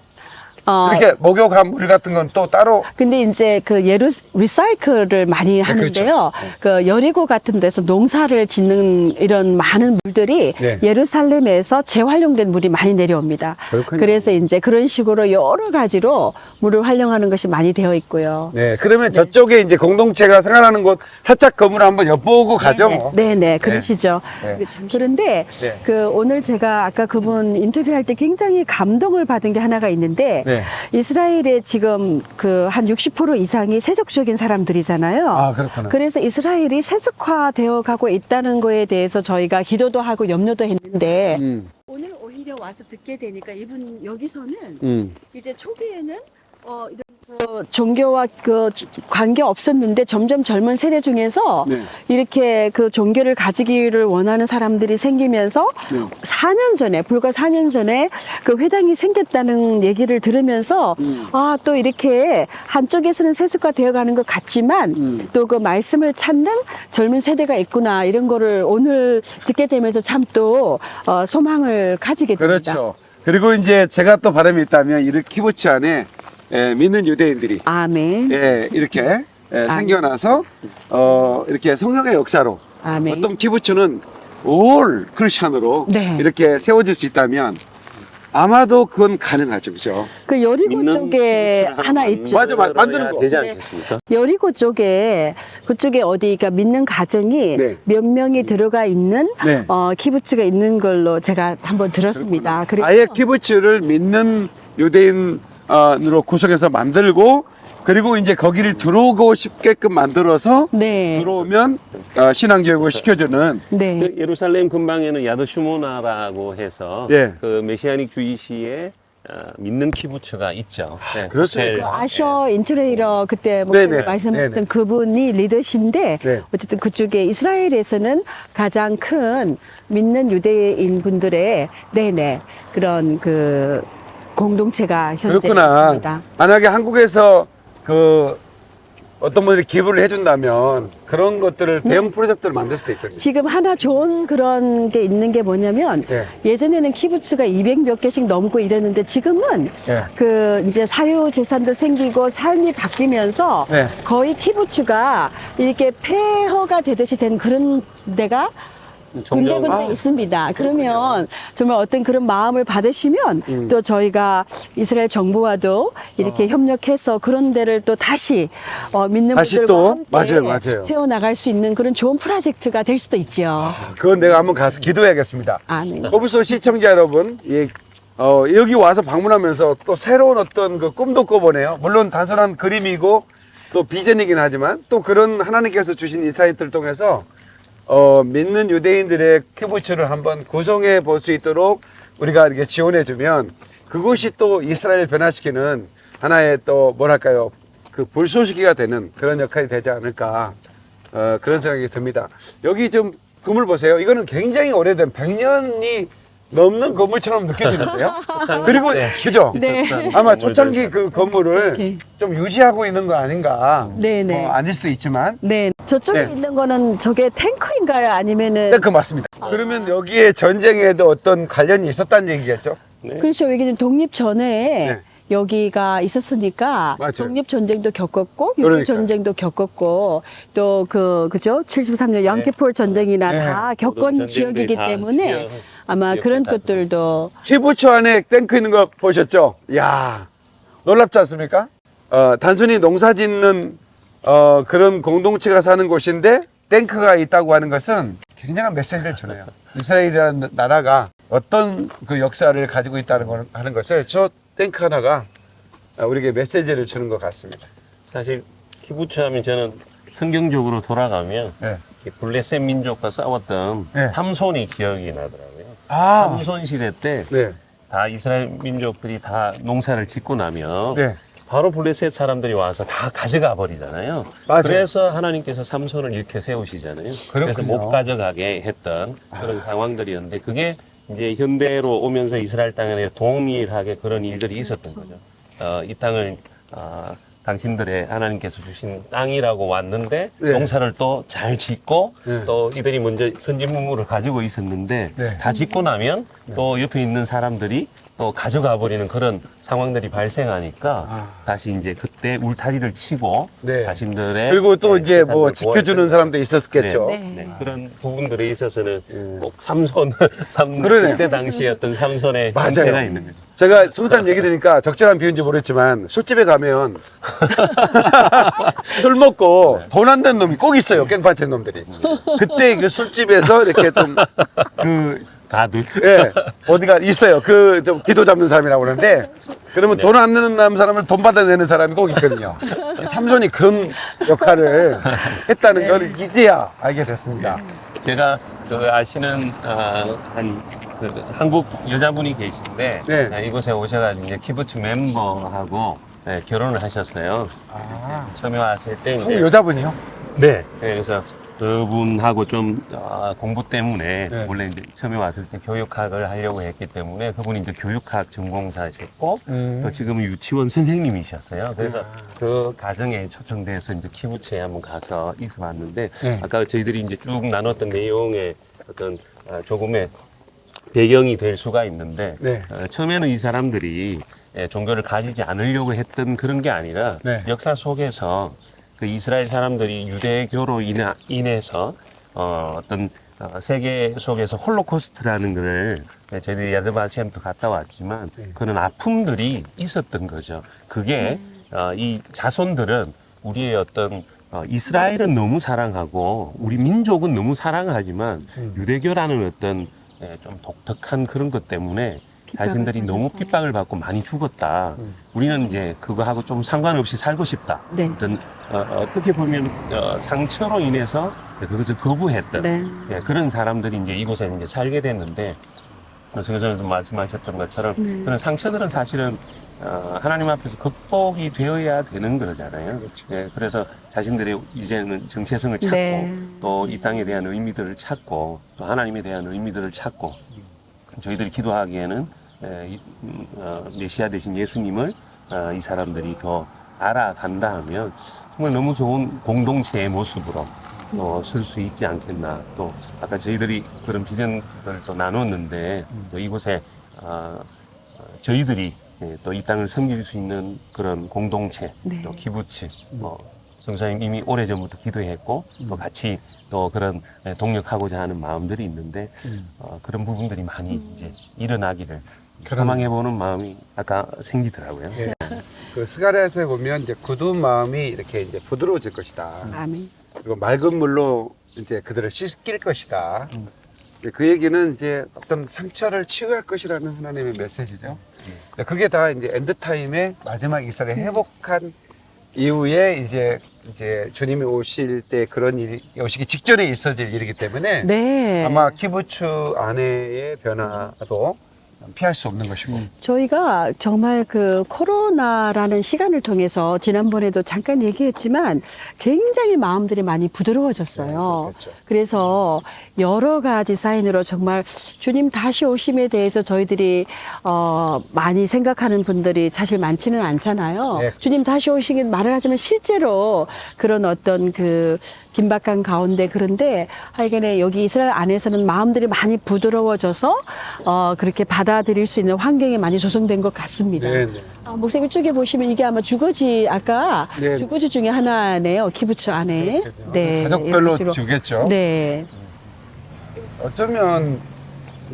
어, 이렇게 목욕한 물 같은 건 또 따로 근데 이제 그 예루 리사이클을 많이 하는데요. 그 여리고 같은 데서 농사를 짓는 이런 많은 물들이 네. 예루살렘에서 재활용된 물이 많이 내려옵니다. 그렇군요. 그래서 이제 그런 식으로 여러 가지로 물을 활용하는 것이 많이 되어 있고요. 네, 그러면 저쪽에 이제 공동체가 생활하는 곳 살짝 건물 한번 엿보고 가죠. 뭐. 네, 네, 그러시죠. 네. 그런데 네. 그 오늘 제가 아까 그분 인터뷰할 때 굉장히 감동을 받은 게 하나가 있는데 네. 이스라엘에 지금 그 한 60% 이상이 세속적인 사람들이잖아요. 아, 그렇구나. 그래서 이스라엘이 세속화되어 가고 있다는 거에 대해서 저희가 기도도 하고 염려도 했는데 음, 오늘 오히려 와서 듣게 되니까 이분 여기서는 음. 이제 초기에는 어, 이런 그 종교와 그 관계 없었는데 점점 젊은 세대 중에서 네. 이렇게 그 종교를 가지기를 원하는 사람들이 생기면서 네. 4년 전에 불과 4년 전에 그 회당이 생겼다는 얘기를 들으면서 음. 아또 이렇게 한쪽에서는 세습화 되어가는 것 같지만 음. 또그 말씀을 찾는 젊은 세대가 있구나 이런 거를 오늘 듣게 되면서 참 또 어, 소망을 가지게 됩니다. 그렇죠. 그리고 이제 제가 또 바람이 있다면 이렇게 키부츠 안에 예, 믿는 유대인들이 아멘. 예, 이렇게 예, 아멘. 생겨나서 어, 이렇게 성령의 역사로 아멘. 어떤 키부츠는 올 크리스천으로 네. 이렇게 세워질 수 있다면 아마도 그건 가능하죠, 그죠? 그 여리고 쪽에 하나 있죠. 맞아, 맞- 만드는 거. 되지 네. 않겠습니까? 여리고 쪽에 그쪽에 어디가 믿는 가정이 네. 몇 명이 들어가 있는 네. 어, 키부츠가 있는 걸로 제가 한번 들었습니다. 그리고 아예 키부츠를 믿는 유대인 으로 구성해서 만들고 그리고 이제 거기를 들어오고 싶게끔 만들어서 네. 들어오면 어, 신앙 교육을 시켜주는 네. 그 예루살렘 근방에는 야드 슈모나라고 해서 예. 그 Messianic Jewish에 어, 믿는 키부츠가 있죠. 네, 그렇습니까? 호텔. 그 아셔 인트레이러 그때 뭐. 말씀하셨던 네네. 그분이 리더신데 네. 어쨌든 그쪽에 이스라엘에서는 가장 큰 믿는 유대인 분들의 네네 그런 그 공동체가 현재 그렇구나. 있습니다. 만약에 한국에서 그 어떤 분들이 기부를 해준다면 그런 것들을 대형 프로젝트를 만들 수도 있거든요. 지금 하나 좋은 그런 게 있는 게 뭐냐면 네. 예전에는 키부츠가 200 몇 개씩 넘고 이랬는데 지금은 네. 그 이제 사유 재산도 생기고 삶이 바뀌면서 네. 거의 키부츠가 이렇게 폐허가 되듯이 된 그런 데가 군데군데 아, 있습니다. 그러면 정말 어떤 그런 마음을 받으시면 음. 또 저희가 이스라엘 정부와도 이렇게 협력해서 그런 데를 또 다시 어, 믿는 다시 분들과 또? 함께 맞아요, 맞아요. 세워 나갈 수 있는 그런 좋은 프로젝트가 될 수도 있죠. 그건 내가 한번 가서 기도해야겠습니다. 아, 네. 거부소 시청자 여러분, 예, 어, 여기 와서 방문하면서 또 새로운 어떤 그 꿈도 꿔보네요. 물론 단순한 그림이고 또 비전이긴 하지만 또 그런 하나님께서 주신 insight를 통해서 어, 믿는 유대인들의 키부츠를 한번 구성해 볼 수 있도록 우리가 이렇게 지원해 주면 그것이 또 이스라엘 변화시키는 하나의 또 뭐랄까요 그 불쏘시개가 되는 그런 역할이 되지 않을까 어, 그런 생각이 듭니다. 여기 좀 건물 보세요. 이거는 굉장히 오래된 100년이 넘는 건물처럼 느껴지는데요. <laughs> 그리고 네. 그죠? 네. 아마 초창기 그 건물을 이렇게. 좀 유지하고 있는 거 아닌가? 네네. 뭐 아닐 수도 있지만 네. 저쪽에 네. 있는 거는 저게 탱크인가요? 아니면은 네, 그 맞습니다. 그러면 여기에 전쟁에도 어떤 관련이 있었다는 얘기겠죠? 네. 그렇죠. 여기는 독립 전에 네. 여기가 있었으니까 맞아요. 독립 전쟁도 겪었고 유교. 전쟁도 겪었고 또 그 그죠? 73년 양키폴 전쟁이나 네. 다 겪은 지역이기 다 때문에 지역, 아마 지역에 그런 다 것들도 키부츠 안에 탱크 있는 거 보셨죠? 야 놀랍지 않습니까? 어, 단순히 농사 짓는 어, 그런 공동체가 사는 곳인데 탱크가 있다고 하는 것은 굉장한 메시지를 주네요. <laughs> 이스라엘이라는 나라가 어떤 그 역사를 가지고 있다는 걸 하는 것을 저 탱크 하나가 어, 우리에게 메시지를 주는 것 같습니다. 사실 키부츠 하면 저는 성경적으로 돌아가면 네. 블레셋 민족과 싸웠던 네. 삼손이 기억이 나더라고요. 아, 삼손 시대 때다 네, 이스라엘 민족들이 다 농사를 짓고 나면 네, 바로 블레셋 사람들이 와서 다 가져가 버리잖아요. 맞아요. 그래서 하나님께서 삼손을 이렇게 세우시잖아요. 그래서 그렇군요. 못 가져가게 했던 그런 상황들이었는데 그게 이제 현대로 오면서 이스라엘 땅에 동일하게 그런 일들이 있었던 거죠. 어, 이 땅을 어, 당신들의 하나님께서 주신 땅이라고 왔는데 네. 농사를 또 잘 짓고 네. 또 이들이 먼저 선진문물을 가지고 있었는데 네. 다 짓고 나면 또 옆에 있는 사람들이 또 가져가 버리는 그런 상황들이 발생하니까 아. 다시 이제 그때 울타리를 치고 네. 자신들의 그리고 또 네, 이제 뭐 지켜주는 사람도 있었겠죠. 네, 네. 네, 그런 부분들에 있어서는 음. 꼭 삼손, <laughs> 삼, 그러네요. 그때 당시에 어떤 삼손의 맞아요. 형태가 있는 거죠. 제가 소장님 얘기 들으니까 적절한 비유인지 모르겠지만 술집에 가면 <laughs> 술 먹고 돈안 되는 놈이 꼭 있어요 깽판체 놈들이 그때 그 술집에서 이렇게 좀그 가득. 예, 어디가 있어요 그 좀 기도 잡는 사람이라고 그러는데 그러면 네. 돈안 내는 남- 사람을 돈 받아내는 사람이 꼭 있거든요 삼손이 그런 역할을 했다는 걸 이제야 알게 됐습니다 제가 그 아시는 아, 한그 한국 여자분이 계신데 네. 아, 이곳에 오셔가지고 이제 키부츠 멤버하고 네, 결혼을 하셨어요. 아, 처음에 왔을 때 이제 한국 여자분이요? 네. 그래서 그분하고 좀 아, 공부 때문에 네. 원래 이제 처음에 왔을 때 교육학을 하려고 했기 때문에 그분이 이제 교육학 전공자셨고 음. 또 지금은 유치원 선생님이셨어요. 그래서 아. 그 가정에 초청돼서 이제 키부츠에 한번 가서 있어봤는데 네. 아까 저희들이 이제 쭉 나눴던 내용의 어떤 아, 조금의 배경이 될 수가 있는데 네. 어, 처음에는 이 사람들이 예, 종교를 가지지 않으려고 했던 그런 게 아니라 네. 역사 속에서 그 이스라엘 사람들이 유대교로 인하, 인해서 어, 어떤 어, 세계 속에서 홀로코스트라는 것을 예, 저희들이 야드바시엠도 갔다 왔지만 네. 그런 아픔들이 있었던 거죠. 그게 어, 이 자손들은 우리의 어떤 어, 이스라엘은 너무 사랑하고 우리 민족은 너무 사랑하지만 음. 유대교라는 어떤 예, 좀 독특한 그런 것 때문에 자신들이 너무. 핍박을 받고 많이 죽었다. 음. 우리는 이제 그거하고 좀 상관없이 살고 싶다. 네. 어떤 어, 떻게 보면 어, 상처로 인해서 그것을 거부했던 네. 예, 그런 사람들이 이제 이곳에 이제 살게 됐는데 선생님도 말씀하셨던 것처럼 네. 그런 상처들은 사실은 어, 하나님 앞에서 극복이 되어야 되는 거잖아요. 그렇죠. 예, 그래서 자신들의 이제는 정체성을 찾고 네. 또이 땅에 대한 의미들을 찾고 또 하나님에 대한 의미들을 찾고 저희들이 기도하기에는 어, 메시아 되신 예수님을 어, 이 사람들이 더 알아간다 하면 정말 너무 좋은 공동체의 모습으로 또 쓸 수 있지 않겠나. 또 아까 저희들이 그런 비전을 또 나눴는데 또 이곳에 어, 어, 저희들이 예, 또이 땅을 섬길 수 있는 그런 공동체 네. 또 기부치 뭐 성사님 이미 오래전부터 기도했고 또 같이 또 그런 예, 동력하고자 하는 마음들이 있는데 어, 그런 부분들이 많이 이제 일어나기를 소망해보는 마음이 아까 생기더라고요. 예. 그 스가랴에서 보면 이제 굳은 마음이 이렇게 이제 부드러워질 것이다. 아멘. 그리고 맑은 물로 이제 그들을 씻길 것이다. 그 얘기는 이제 어떤 상처를 치유할 것이라는 하나님의 메시지죠. 그게 다 이제 end time의 마지막 이스라엘 회복한 이후에 이제 이제 주님이 오실 때 그런 일이 오시기 직전에 있어질 일이기 때문에 네. 아마 키부츠 안에의 변화도 피할 수 없는 것이고. 저희가 정말 그 코로나라는 시간을 통해서 지난번에도 잠깐 얘기했지만 굉장히 마음들이 많이 부드러워졌어요. 그렇죠. 그래서 여러 가지 사인으로 정말 주님 다시 오심에 대해서 저희들이 어 많이 생각하는 분들이 사실 많지는 않잖아요. 네. 주님 다시 오시긴 말을 하지만 실제로 그런 어떤 그 긴박한 가운데 그런데 하여간에 여기 이스라엘 안에서는 마음들이 많이 부드러워져서 어 그렇게 받아들일 수 있는 환경이 많이 조성된 것 같습니다. 네, 네. 아, 목사님 이쪽에 보시면 이게 아마 주거지 아까 네. 주거지 중에 하나네요. 키부츠 안에. 네. 가족별로. 주겠죠. 네. 어쩌면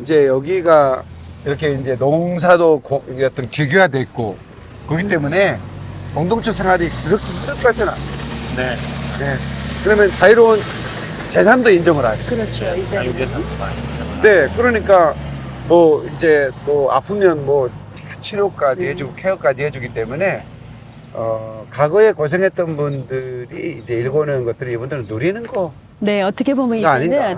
이제 여기가 이렇게 이제 농사도 고- 어떤 기교화돼 있고 그렇기 때문에 공동체 생활이 그렇게 힘들 것 같지는 않아요. 네. 네. 그러면 자유로운 재산도 인정을 하죠. 그렇죠. 이제 네, 그러니까 뭐 이제 뭐 아프면 뭐 치료까지 해주고 케어까지 해주기 때문에 어 과거에 고생했던 분들이 이제 일궈낸 것들을 이분들은 누리는 거. 네, 어떻게 보면 이제는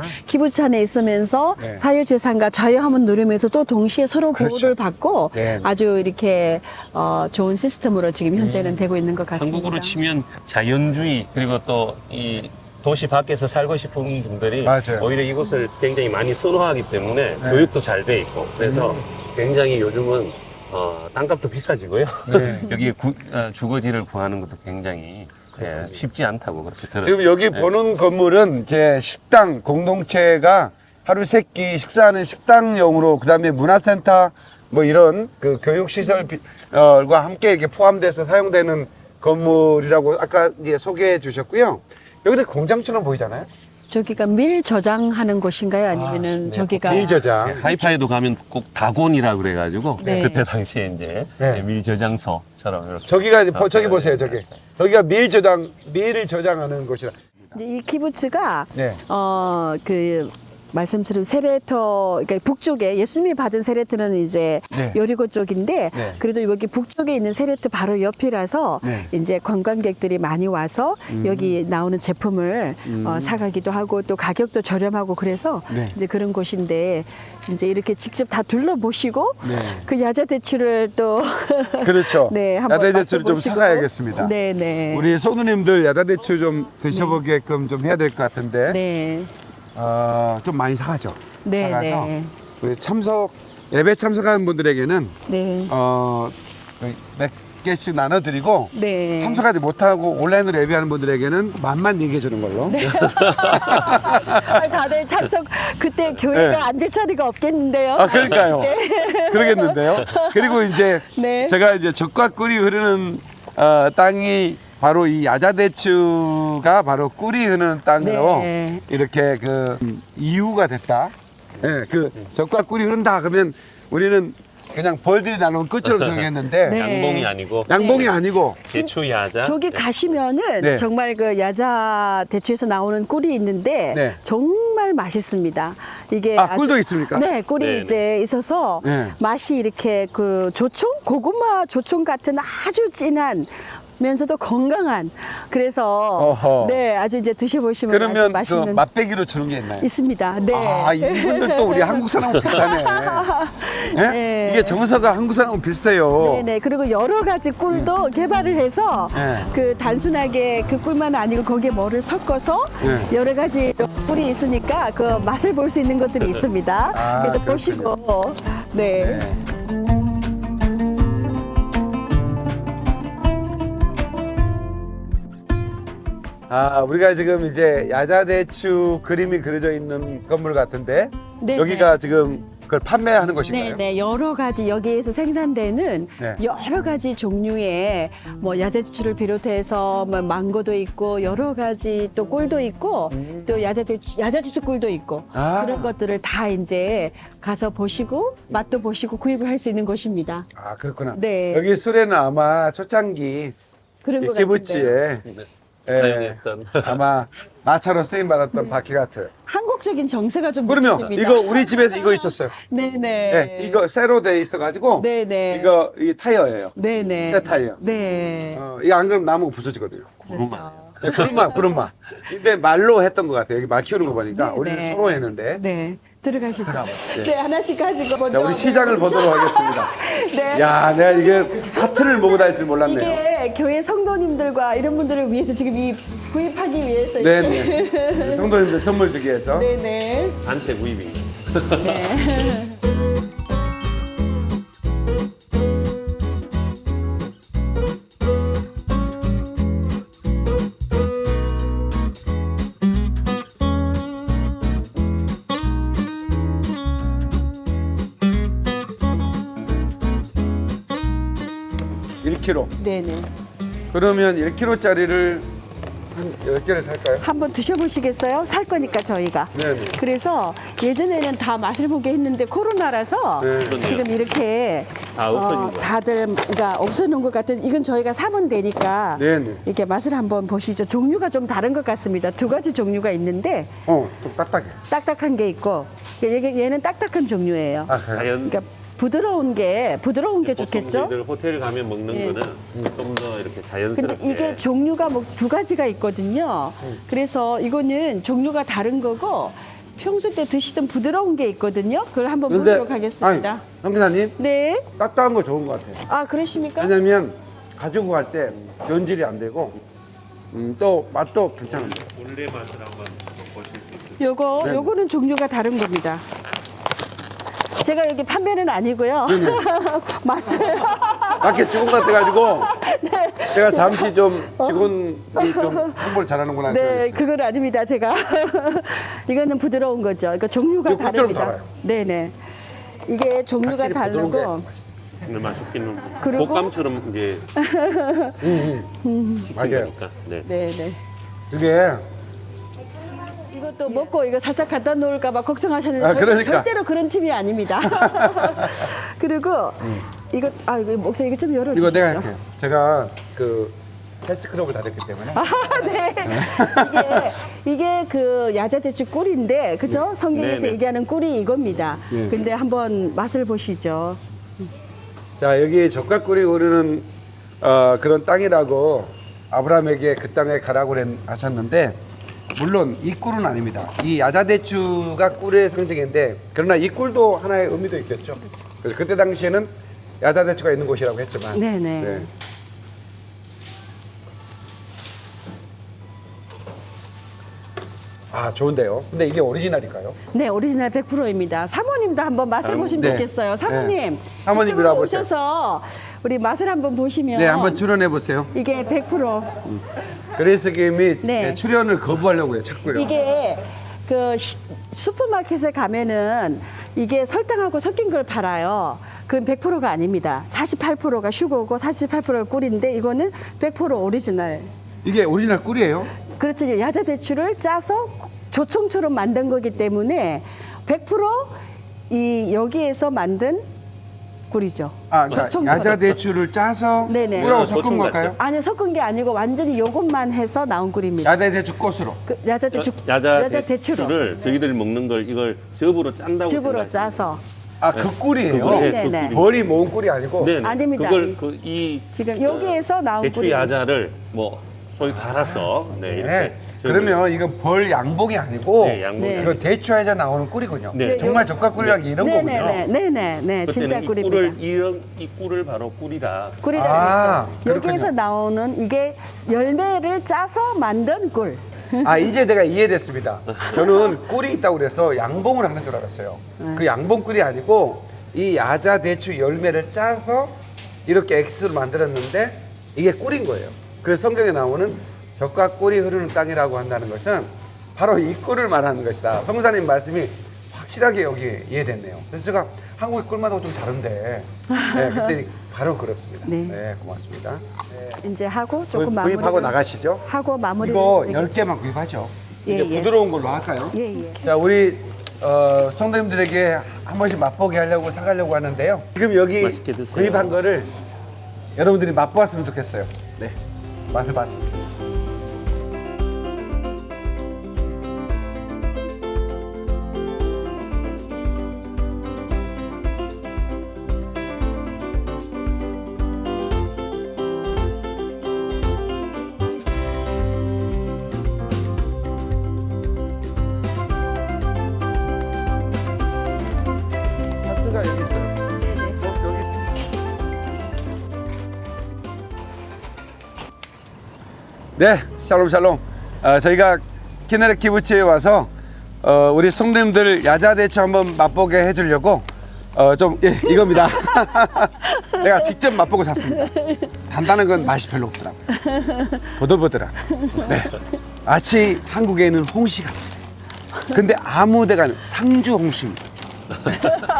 안에 있으면서 네. 사유재산과 자유함을 누리면서 또 동시에 서로 그렇죠. 보호를 받고 네. 아주 이렇게 어, 좋은 시스템으로 지금 현재는 되고 있는 것 같습니다. 한국으로 치면 자연주의 그리고 또 이 도시 밖에서 살고 싶은 분들이 맞아요. 오히려 이곳을 굉장히 많이 선호하기 때문에 네. 교육도 잘 돼 있고 그래서 굉장히 요즘은 어, 땅값도 비싸지고요. 네. <laughs> 여기에 구- 어, 주거지를 구하는 것도 굉장히 예, 쉽지 않다고 그렇게 들었어요. 지금 여기 네. 보는 건물은 이제 식당 공동체가 하루 세 끼 식사하는 식당용으로 그다음에 문화센터 뭐 이런 그 교육시설과 함께 이렇게 포함돼서 사용되는 건물이라고 아까 이제 소개해 주셨고요. 여기는 공장처럼 보이잖아요. 저기가 밀 저장하는 곳인가요? 아니면은 저기가 밀 저장. 네, 하이파이도 가면 꼭 다곤이라 그래가지고 네. 그때 당시에 이제 네. 밀 저장소처럼 이렇게 저기가 이제 보- 저기 아, 보세요. 네, 저기. 네. 여기가 밀 저장 밀을 저장하는 곳이라. 이 키부츠가 네. 어그 말씀드린 세레터 그러니까 북쪽에 예수님이 받은 세레트는 이제 네. 여리고 쪽인데 네. 그래도 여기 북쪽에 있는 세레트 바로 옆이라서 네. 음. 이제 관광객들이 많이 와서 여기 나오는 제품을 어, 사가기도 하고 또 가격도 저렴하고 그래서 네. 이제 그런 곳인데 이제 이렇게 직접 다 둘러보시고 네. 그 야자 대추를 또 <laughs> 그렇죠. 네, 한번 야다대추를 좀. 사가야겠습니다. 네, 네. 우리 소누님들 야다대추 좀 드셔보게끔 좀 해야 될 것 같은데 네. 어, 좀 많이 사가죠. 네, 사가서 네. 우리 참석 예배 참석하는 분들에게는 네. 어, 몇 개씩 나눠드리고 네. 참석하지 못하고 온라인으로 예배하는 분들에게는 맛만 얘기해 주는 걸로. <laughs> 아, 다들 참석 그때 교회가 네. 앉을 자리가 없겠는데요. 아 그러니까요. 그러겠는데요. 그리고 이제 네. 제가 이제 적과 꿀이 흐르는 어, 땅이 바로 이 야자대추가 바로 꿀이 흐르는 땅으로 네. 이렇게 그 음, 이유가 됐다. 예, 그 적과 꿀이 흐른다 그러면 우리는 그냥 벌들이 나누는 끝처럼 <laughs> 생각했는데 네. 양봉이 아니고 양봉이 아니고 대추 야자 저기 네. 가시면은 네. 정말 그 야자 대추에서 나오는 꿀이 있는데 네. 정말 맛있습니다. 이게 아, 아주- 꿀도 있습니까? 네, 꿀이 네, 네. 이제 있어서 네. 맛이 이렇게 그 조청 고구마 조청 같은 아주 진한 면서도 건강한 그래서 어허. 네 아주 이제 드셔보시면 그러면 그 맛있는 맛배기로 주는 게 있나요? 있습니다. 네. 아, 이분들 또 우리 한국 사람 비슷하네. <laughs> 예? 네. 이게 정서가 한국 사람은 비슷해요. 네네 그리고 여러 가지 꿀도 개발을 해서 네. 그 단순하게 그 꿀만 아니고 거기에 뭐를 섞어서 네. 여러 가지 꿀이 있으니까 그 맛을 볼 수 있는 것들이 있습니다. 아, 그래서 그렇군요. 보시고 네. 아, 우리가 지금 이제 야자대추 그림이 그려져 있는 건물 같은데 네, 여기가 지금 그걸 판매하는 것인가요? 네네 여러 가지 여기에서 생산되는 네. 여러 가지 종류의 뭐 야자대추를 비롯해서 뭐 망고도 있고 여러 가지 또 꿀도 있고 또 야자대추 야자대추 꿀도 있고 음. 아. 그런 것들을 다 이제 가서 보시고 맛도 보시고 구입을 할 수 있는 곳입니다. 아, 그렇구나. 네. 여기 술에는 아마 초창기 그런. 키부치에 네. 예, 사용했던 아마 마차로 쓰임 받았던 바퀴 같아요. 한국적인 정세가 좀 그러면 느껴집니다. 이거 우리 집에서 이거 있었어요. 네네. 네, 이거 새로 돼 있어가지고 네네. 이거 이 타이어예요. 네네. 새 타이어. 네. 어, 이거 안 그러면 나무가 부서지거든요. 구름만 네, 구름만, 구름만. 근데 말로 했던 것 같아요. 여기 말 키우는 거 보니까 네, 우리는 네. 서로 했는데. 네. 들어가시죠. 네. 네. 하나씩 가지고 먼저. 자, 우리 시장을 보도록 하겠습니다. <laughs> 네. 야, 내가 이게 사트를 먹고 다닐 줄 몰랐네요. 이게 교회 성도님들과 이런 분들을 위해서 지금 이 구입하기 위해서. 네. 네. 성도님들 선물 주기 위해서. 네 네. <laughs> 단체 구입입니다. 네. <laughs> 1kg. 네네. 그러면 1kg짜리를 한 10개를 살까요? 한번 드셔보시겠어요? 살 거니까 저희가. 네, 네. 그래서 예전에는 다 맛을 보게 했는데 코로나라서 네. 지금 이렇게 아, 없어진 거예요. 다들 그러니까 없어놓은 것 같아요. 이건 저희가 사면 되니까 네, 네. 이렇게 맛을 한번 보시죠. 종류가 좀 다른 것 같습니다. 두 가지 종류가 있는데 어, 좀 딱딱해. 딱딱한 게 있고 얘- 얘는 딱딱한 종류예요. 아, 그래요? 자연 그러니까 부드러운 게 부드러운 게 좋겠죠. 우리들 호텔 가면 먹는 예. 거는 좀 더 이렇게 근데 자연스럽게 이게 종류가 뭐 두 가지가 있거든요. 그래서 이거는 종류가 다른 거고 평소 때 드시던 부드러운 게 있거든요. 그걸 한번 근데, 보도록 하겠습니다. 아니, 성기사님, 네. 딱딱한 거 좋은 것 같아요. 아 그러십니까? 왜냐면 가지고 갈 때 변질이 안 되고 음, 또 맛도 괜찮아요. 원래 맛을 한번 보실 수 있어요. 요거 네. 요거는 종류가 다른 겁니다. 제가 여기 판매는 아니고요. 맛을 <laughs> 밖에 직원 같아가지고 네. 제가 잠시 좀 직원이 좀 홍보를 잘하는구나 네, 생각했어요. 그건 아닙니다. 제가 <laughs> 이거는 부드러운 거죠. 그러니까 종류가 다릅니다. 달아요. 네, 네. 이게 종류가 다르고 근데 맛있기는 그리고- 곶감처럼 이제 맞아요. 그러니까 네. 네 네. 이게 이것도 먹고 이거 살짝 갖다 놓을까 봐 걱정하셨는데 아, 절- 그러니까. 절대로 그런 팀이 아닙니다. <laughs> 그리고 이거 아 이거 목사 이거 좀 열어 주시죠. 이거 내가 할게요. 제가 그 헬스클럽을 다녔기 때문에 아, 네. 이게 이게 그 야자대추 꿀인데 그죠? 성경에서 네네. 얘기하는 꿀이 이겁니다. 예. 근데 한번 맛을 보시죠. 자 여기 젖과 꿀이 흐르는 어, 그런 땅이라고 아브라함에게 그 땅에 가라고 하셨는데 물론 이 꿀은 아닙니다. 이 야자대추가 꿀의 상징인데 그러나 이 꿀도 하나의 의미도 있겠죠. 그래서 그때 당시에는 야자대추가 있는 곳이라고 했지만 네네. 네. 아 좋은데요. 근데 이게 오리지널일까요? 네, 오리지널 100%입니다. 사모님도 한번 맛을 아, 보시면 네. 좋겠어요. 사모님, 네. 사모님 이리 와보세요. 오셔서 우리 맛을 한번 보시면 네, 한번 출연해 보세요. 이게 100% 그래서 김이 네. 네, 출연을 거부하려고요, 자꾸요. 이게 그 시- 슈퍼마켓에 가면은 이게 설탕하고 섞인 걸 팔아요. 그건 100%가 아닙니다. 48%가 슈거고 48%가 꿀인데 이거는 100% 오리지널. 이게 오리지널 꿀이에요? 그렇죠. 야자 대추를 짜서 조청처럼 만든 거기 때문에 100%이 여기에서 만든 꿀이죠. 아, 그러니까. 야자 대추를 짜서 네네. 꿀하고 네, 섞은 걸까요? 아니 섞은 게 아니고 완전히 요것만 해서 나온 꿀입니다. 야자 대추 꽃으로. 그 야자 대추 야자, 대추로 대추를 저희들이 먹는 걸 이걸 즙으로 짠다고 즙으로 짜서 아, 그 꿀이에요. 그거, 네, 네, 네, 그 벌이 모은 꿀이 아니고. 네, 네. 아닙니다. 그걸 그 이 지금 여기에서 나온 대추 꿀이 야자를 뭐 소위 갈아서 네, 이렇게 네. 저희들- 그러면 이건 벌 양봉이 아니고 네, 양봉이 네. 이거 대추 야자 나오는 꿀이군요. 네. 정말 적각꿀이란 게 이런 거군요. 네네네 네네 네 진짜 그때는 이 꿀입니다. 꿀을 이런 이 꿀을 바로 꿀이다. 꿀이라 아, 그랬죠. 여기에서. 나오는 이게 열매를 짜서 만든 꿀. 아 <laughs> 이제 내가 이해됐습니다. 저는 꿀이 있다고 그래서 양봉을 하는 줄 알았어요. 네. 그 양봉 꿀이 아니고 이 야자 대추 열매를 짜서 이렇게 엑스를 만들었는데 이게 꿀인 거예요. 그래서 성경에 나오는 벽과 꿀이 흐르는 땅이라고 한다는 것은 바로 이 꿀을 말하는 것이다. 성사님 말씀이 확실하게 여기 이해됐네요. 그래서 제가 한국의 꿀마다 좀 다른데 네, <laughs> 그때 바로 그렇습니다. 네. 네, 고맙습니다. 네. 이제 하고 조금 마무리 구입하고 나가시죠. 하고 마무리 이거 10개만 구입하죠. 예, 이제 예. 부드러운 걸로 할까요? 예 예. 자, 우리 어, 성도님들에게 한 번씩 맛보게 하려고 사가려고 하는데요. 지금 여기. 구입한 거를 여러분들이 맛보았으면 좋겠어요. 네, 맛을 봤으면 좋겠어요. 네, 샬롬 샬롬. 어, 저희가 키네르 키부츠에 와서 어, 우리 성도님들 야자 대추 한번 맛보게 해주려고 어, 좀 예, 이겁니다. <laughs> 내가 직접 맛보고 샀습니다. 단단한 건 맛이 별로 없더라고요. 보들보들한. 네, 마치 한국에 있는 홍시 같아요. 근데 아무 데가 상주 홍시입니다.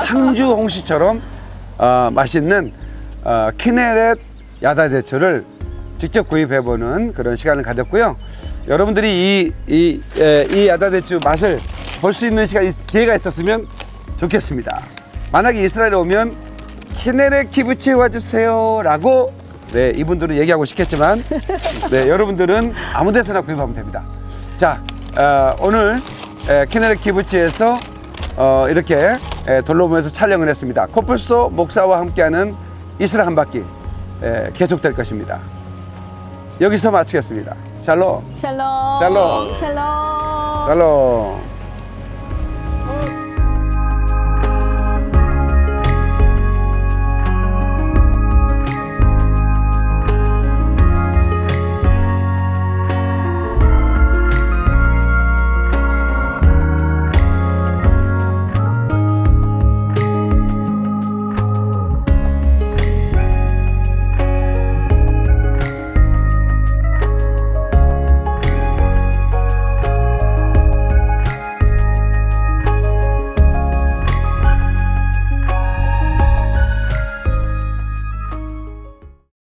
상주 홍시처럼 어, 맛있는 어, 키네렛 야다대추를 직접 구입해보는 그런 시간을 가졌고요. 여러분들이 이, 이, 에, 이 야다대추 맛을 볼 수 있는 시간, 기회가 있었으면 좋겠습니다. 만약에 이스라엘에 오면 키네렛 키부치에 와주세요 라고 네, 이분들은 얘기하고 싶겠지만 네, <laughs> 여러분들은 아무 데서나 구입하면 됩니다. 자, 어, 오늘 에, 키네렛 키부치에서 어, 이렇게 에, 돌로보면서 촬영을 했습니다. 코뿔소 목사와 함께하는 이스라엘 한 바퀴 에, 계속될 것입니다. 여기서 마치겠습니다. 샬롬, 샬롬. 샬롬. 샬롬. 샬롬.